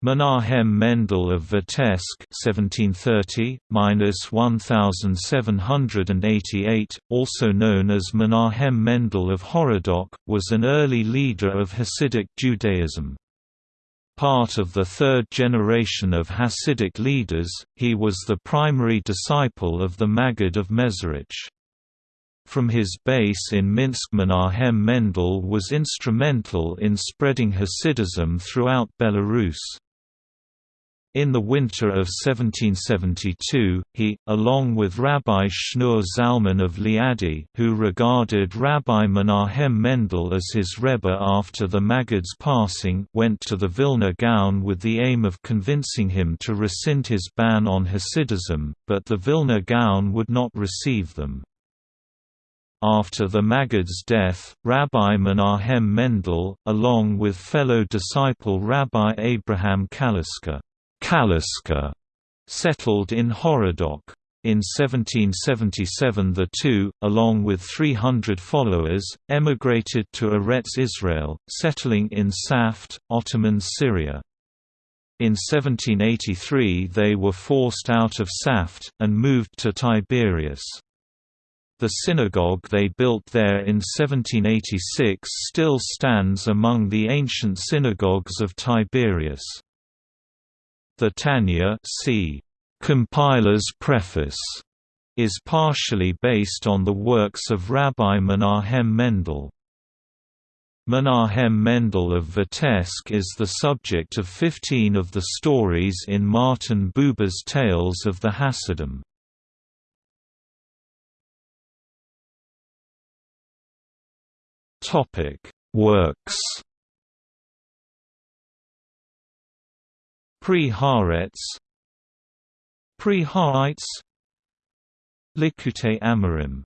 Menahem Mendel of Vitebsk (1730–1788), also known as Menahem Mendel of Horodok, was an early leader of Hasidic Judaism. Part of the third generation of Hasidic leaders, he was the primary disciple of the Maggid of Mezerich. From his base in Minsk Menahem Mendel was instrumental in spreading Hasidism throughout Belarus. In the winter of 1772, he, along with Rabbi Shneur Zalman of Liadi who regarded Rabbi Menahem Mendel as his Rebbe after the Maggid's passing went to the Vilna Gaon with the aim of convincing him to rescind his ban on Hasidism, but the Vilna Gaon would not receive them. After the Maggid's death, Rabbi Menahem Mendel, along with fellow disciple Rabbi Abraham Kalisker, Kalisker settled in Horodok. In 1777 the two, along with 300 followers, emigrated to Eretz Israel, settling in Safed, Ottoman Syria. In 1783 they were forced out of Safed, and moved to Tiberias. The synagogue they built there in 1786 still stands among the ancient synagogues of Tiberias. The Tanya c. Compiler's Preface is partially based on the works of Rabbi Menahem Mendel. Menahem Mendel of Vitebsk is the subject of 15 of the stories in Martin Buber's Tales of the Hasidim. Topic: Works. Pri Haaretz Amarim